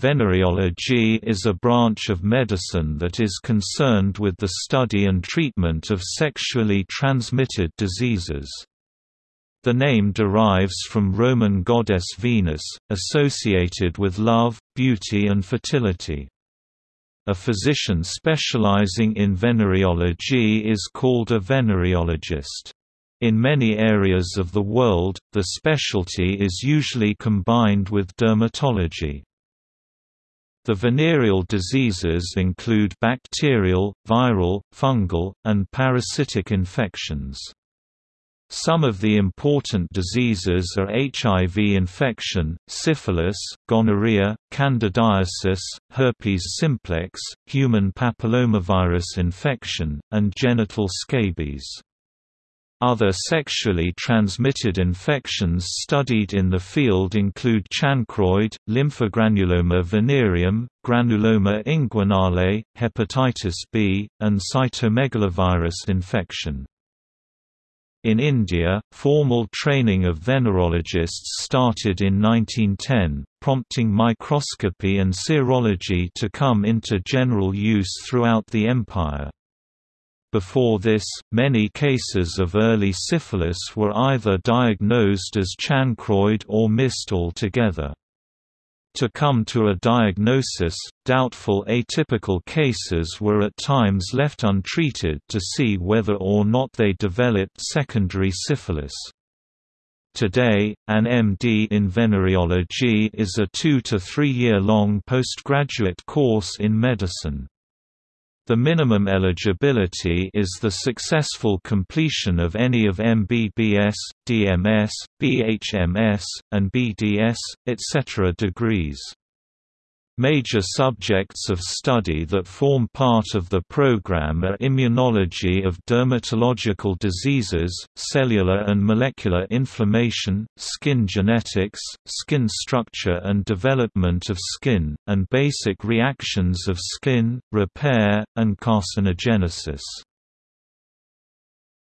Venereology is a branch of medicine that is concerned with the study and treatment of sexually transmitted diseases. The name derives from Roman goddess Venus, associated with love, beauty and fertility. A physician specializing in venereology is called a venereologist. In many areas of the world, the specialty is usually combined with dermatology. The venereal diseases include bacterial, viral, fungal, and parasitic infections. Some of the important diseases are HIV infection, syphilis, gonorrhea, candidiasis, herpes simplex, human papillomavirus infection, and genital scabies. Other sexually transmitted infections studied in the field include chancroid, lymphogranuloma venereum, granuloma inguinale, hepatitis B, and cytomegalovirus infection. In India, formal training of venereologists started in 1910, prompting microscopy and serology to come into general use throughout the empire. Before this, many cases of early syphilis were either diagnosed as chancroid or missed altogether. To come to a diagnosis, doubtful atypical cases were at times left untreated to see whether or not they developed secondary syphilis. Today, an MD in venereology is a two to three year long postgraduate course in medicine. The minimum eligibility is the successful completion of any of MBBS, DMS, BHMS, and BDS, etc. degrees. Major subjects of study that form part of the program are immunology of dermatological diseases, cellular and molecular inflammation, skin genetics, skin structure and development of skin, and basic reactions of skin, repair, and carcinogenesis.